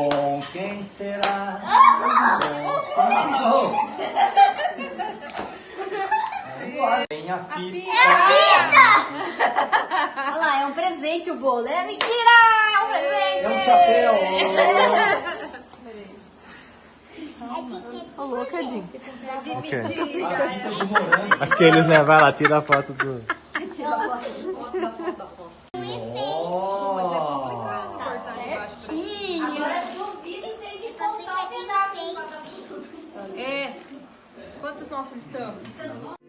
Com quem será? Com quem? Tem a fita. Olha lá, é um presente o bolo. É mentira! É um presente! É um chapéu. Aqueles, né? Vai lá, tira a foto do. Quantos nós estamos?